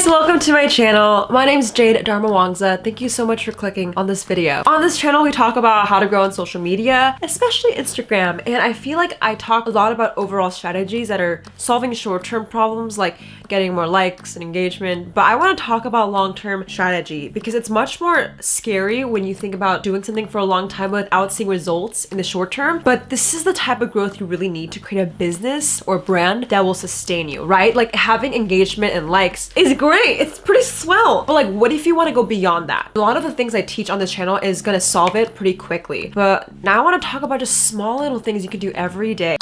guys, welcome to my channel. My name is Jade Darmawangsa. Thank you so much for clicking on this video. On this channel, we talk about how to grow on social media, especially Instagram. And I feel like I talk a lot about overall strategies that are solving short-term problems like getting more likes and engagement. But I want to talk about long-term strategy because it's much more scary when you think about doing something for a long time without seeing results in the short term. But this is the type of growth you really need to create a business or brand that will sustain you, right? Like having engagement and likes is great. It's pretty swell. But like, what if you want to go beyond that? A lot of the things I teach on this channel is going to solve it pretty quickly. But now I want to talk about just small little things you can do every day.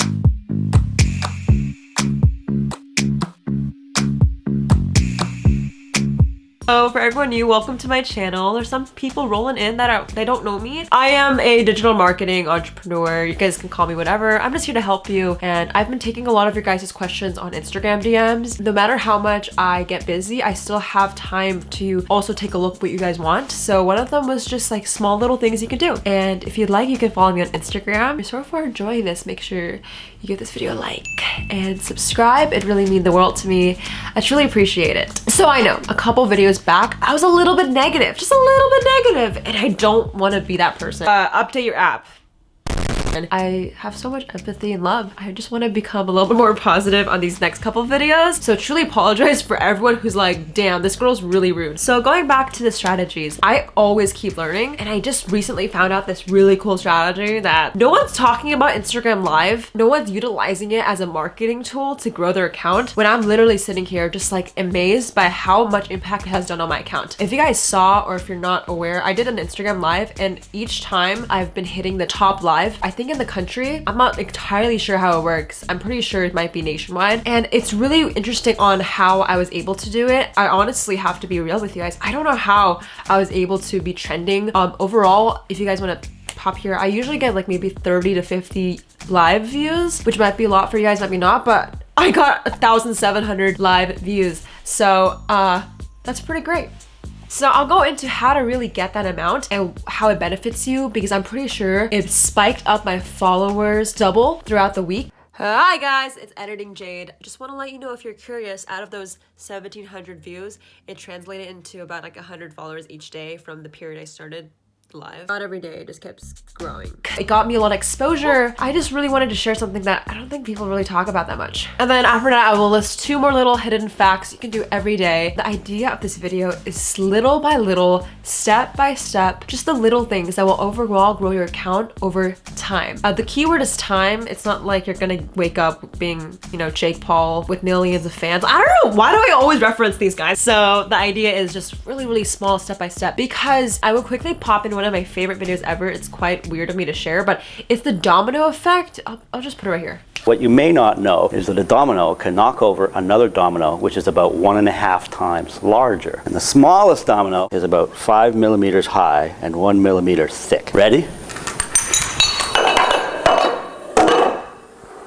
So for everyone new, welcome to my channel. There's some people rolling in that are they don't know me. I am a digital marketing entrepreneur. You guys can call me whatever. I'm just here to help you. And I've been taking a lot of your guys' questions on Instagram DMs. No matter how much I get busy, I still have time to also take a look what you guys want. So one of them was just like small little things you can do. And if you'd like, you can follow me on Instagram. If you're so far enjoying this, make sure you give this video a like and subscribe. It really means the world to me. I truly appreciate it. So I know a couple videos back, I was a little bit negative, just a little bit negative, and I don't want to be that person. Uh, update your app. I have so much empathy and love. I just want to become a little bit more positive on these next couple videos. So truly apologize for everyone who's like, damn, this girl's really rude. So going back to the strategies, I always keep learning. And I just recently found out this really cool strategy that no one's talking about Instagram live. No one's utilizing it as a marketing tool to grow their account when I'm literally sitting here just like amazed by how much impact it has done on my account. If you guys saw or if you're not aware, I did an Instagram live and each time I've been hitting the top live, I think in the country, I'm not entirely sure how it works. I'm pretty sure it might be nationwide. And it's really interesting on how I was able to do it. I honestly have to be real with you guys. I don't know how I was able to be trending. Um, overall, if you guys want to pop here, I usually get like maybe 30 to 50 live views, which might be a lot for you guys, might be not, but I got 1,700 live views. So uh, that's pretty great. So I'll go into how to really get that amount and how it benefits you because I'm pretty sure it spiked up my followers double throughout the week. Hi guys, it's Editing Jade. Just want to let you know if you're curious, out of those 1700 views, it translated into about like 100 followers each day from the period I started live. Not every day, it just kept growing. It got me a lot of exposure. I just really wanted to share something that I don't think people really talk about that much. And then after that, I will list two more little hidden facts you can do every day. The idea of this video is little by little, step by step, just the little things that will overall grow your account over time. Uh, the keyword is time. It's not like you're gonna wake up being, you know, Jake Paul with millions of fans. I don't know, why do I always reference these guys? So the idea is just really, really small step by step because I will quickly pop in one of my favorite videos ever. It's quite weird of me to share, but it's the domino effect. I'll, I'll just put it right here. What you may not know is that a domino can knock over another domino, which is about one and a half times larger. And the smallest domino is about five millimeters high and one millimeter thick. Ready?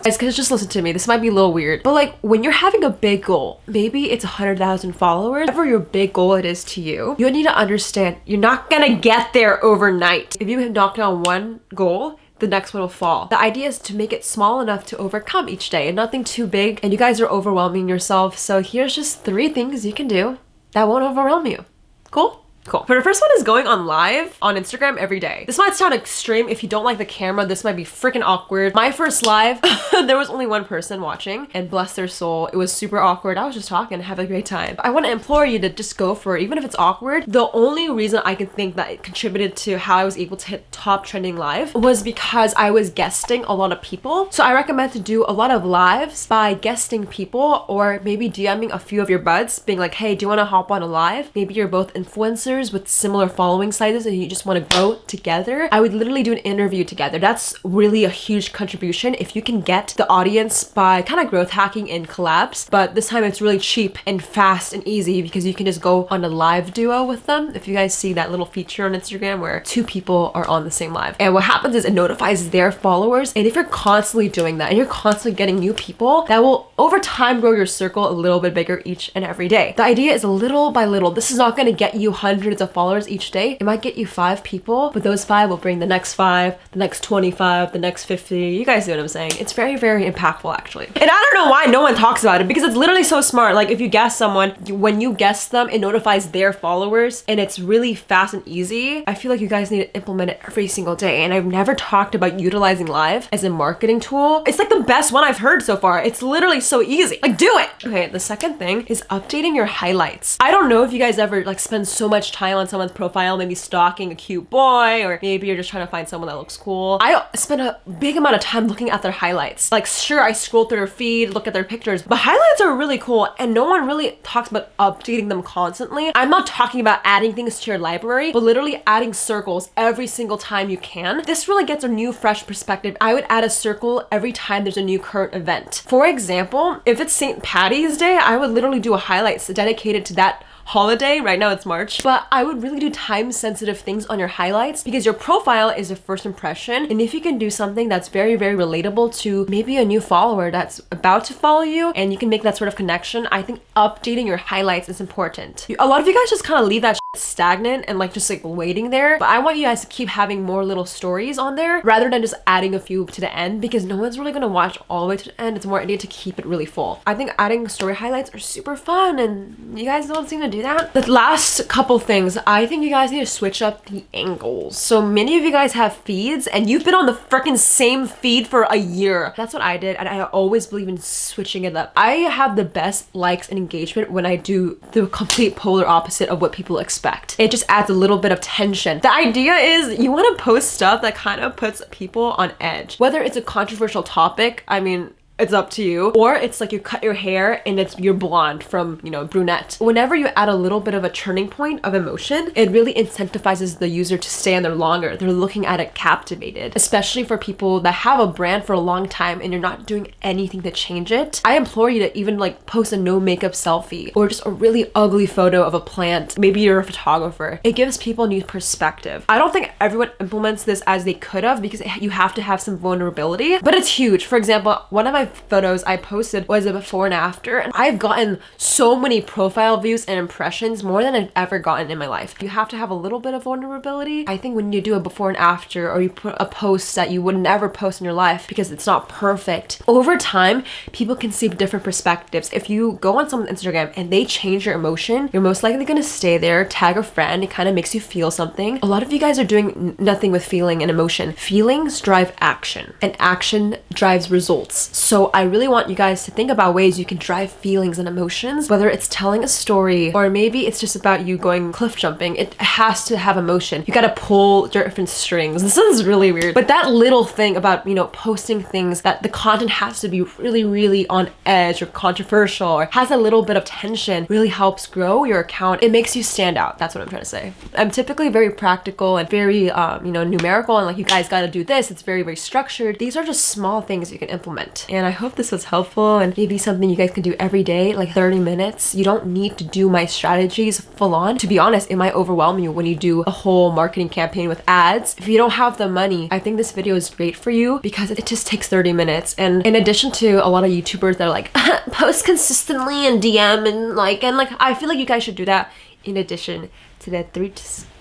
Guys, just listen to me. This might be a little weird, but like when you're having a big goal, maybe it's a 100,000 followers, whatever your big goal it is to you, you need to understand you're not gonna get there overnight. If you have knocked down one goal, the next one will fall. The idea is to make it small enough to overcome each day and nothing too big. And you guys are overwhelming yourself. So here's just three things you can do that won't overwhelm you. Cool? Cool. But the first one is going on live on Instagram every day. This might sound extreme. If you don't like the camera, this might be freaking awkward. My first live, there was only one person watching and bless their soul. It was super awkward. I was just talking, have a great time. I want to implore you to just go for it. Even if it's awkward, the only reason I can think that it contributed to how I was able to hit top trending live was because I was guesting a lot of people. So I recommend to do a lot of lives by guesting people or maybe DMing a few of your buds being like, hey, do you want to hop on a live? Maybe you're both influencers influencers with similar following sizes and you just want to grow together, I would literally do an interview together. That's really a huge contribution if you can get the audience by kind of growth hacking in collabs. But this time it's really cheap and fast and easy because you can just go on a live duo with them. If you guys see that little feature on Instagram where two people are on the same live. And what happens is it notifies their followers. And if you're constantly doing that and you're constantly getting new people, that will over time grow your circle a little bit bigger each and every day. The idea is a little by little. This is not going to get you hundreds hundreds of followers each day, it might get you five people, but those five will bring the next five, the next 25, the next 50. You guys know what I'm saying. It's very, very impactful actually. And I don't know why no one talks about it because it's literally so smart. Like if you guess someone, when you guess them, it notifies their followers and it's really fast and easy. I feel like you guys need to implement it every single day. And I've never talked about utilizing live as a marketing tool. It's like the best one I've heard so far. It's literally so easy. Like do it. Okay, the second thing is updating your highlights. I don't know if you guys ever like spend so much time on someone's profile, maybe stalking a cute boy, or maybe you're just trying to find someone that looks cool. I spend a big amount of time looking at their highlights. Like sure, I scroll through their feed, look at their pictures, but highlights are really cool and no one really talks about updating them constantly. I'm not talking about adding things to your library, but literally adding circles every single time you can. This really gets a new fresh perspective. I would add a circle every time there's a new current event. For example, if it's St. Patty's Day, I would literally do a highlights dedicated to that holiday. Right now it's March. But I would really do time sensitive things on your highlights because your profile is a first impression. And if you can do something that's very, very relatable to maybe a new follower that's about to follow you and you can make that sort of connection, I think updating your highlights is important. A lot of you guys just kind of leave that stagnant and like just like waiting there. But I want you guys to keep having more little stories on there rather than just adding a few to the end because no one's really gonna watch all the way to the end. It's more idea to keep it really full. I think adding story highlights are super fun and you guys don't seem to do that. The last couple things, I think you guys need to switch up the angles. So many of you guys have feeds and you've been on the freaking same feed for a year. That's what I did and I always believe in switching it up. I have the best likes and engagement when I do the complete polar opposite of what people expect expect. It just adds a little bit of tension. The idea is you want to post stuff that kind of puts people on edge. Whether it's a controversial topic, I mean, it's up to you. Or it's like you cut your hair and it's you're blonde from, you know, brunette. Whenever you add a little bit of a turning point of emotion, it really incentivizes the user to stay on there longer. They're looking at it captivated, especially for people that have a brand for a long time and you're not doing anything to change it. I implore you to even like post a no makeup selfie or just a really ugly photo of a plant. Maybe you're a photographer. It gives people a new perspective. I don't think everyone implements this as they could have because you have to have some vulnerability, but it's huge. For example, one of my photos I posted was a before and after and I've gotten so many profile views and impressions more than I've ever gotten in my life. You have to have a little bit of vulnerability. I think when you do a before and after or you put a post that you would never post in your life because it's not perfect, over time people can see different perspectives. If you go on someone's Instagram and they change your emotion, you're most likely going to stay there, tag a friend, it kind of makes you feel something. A lot of you guys are doing nothing with feeling and emotion. Feelings drive action and action drives results. So I really want you guys to think about ways you can drive feelings and emotions, whether it's telling a story or maybe it's just about you going cliff jumping. It has to have emotion. You gotta pull different strings. This is really weird. But that little thing about, you know, posting things that the content has to be really, really on edge or controversial or has a little bit of tension really helps grow your account. It makes you stand out. That's what I'm trying to say. I'm typically very practical and very, um, you know, numerical and like you guys gotta do this. It's very, very structured. These are just small things you can implement. And I I hope this was helpful and maybe something you guys can do every day, like 30 minutes. You don't need to do my strategies full on. To be honest, it might overwhelm you when you do a whole marketing campaign with ads. If you don't have the money, I think this video is great for you because it just takes 30 minutes. And in addition to a lot of YouTubers that are like, post consistently and DM and like, and like, I feel like you guys should do that in addition to the three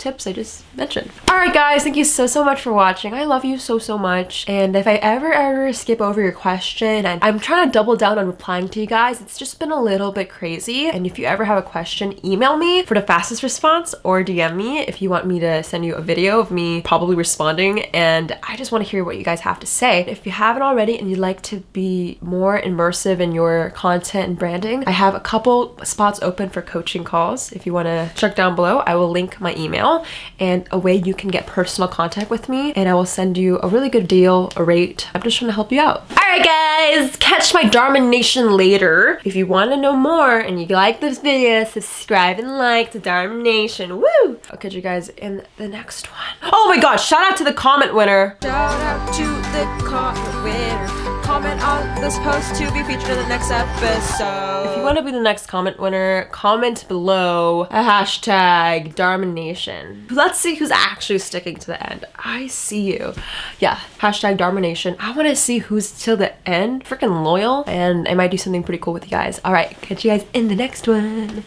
tips I just mentioned. Alright guys, thank you so, so much for watching. I love you so, so much. And if I ever, ever skip over your question, and I'm trying to double down on replying to you guys, it's just been a little bit crazy. And if you ever have a question, email me for the fastest response or DM me if you want me to send you a video of me probably responding. And I just want to hear what you guys have to say. If you haven't already and you'd like to be more immersive in your content and branding, I have a couple spots open for coaching calls. If you want to check down below, I will link my email and a way you can get personal contact with me and I will send you a really good deal, a rate. I'm just trying to help you out. Alright guys, catch my Dharma Nation later. If you want to know more and you like this video, subscribe and like to Dharma Nation. Woo! I'll catch you guys in the next one. Oh my gosh, shout out to the comment winner. Shout out to the comment winner comment on this post to be featured in the next episode. If you want to be the next comment winner, comment below a hashtag Nation. Let's see who's actually sticking to the end. I see you. Yeah, hashtag Nation. I want to see who's till the end. Freaking loyal. And I might do something pretty cool with you guys. All right, catch you guys in the next one.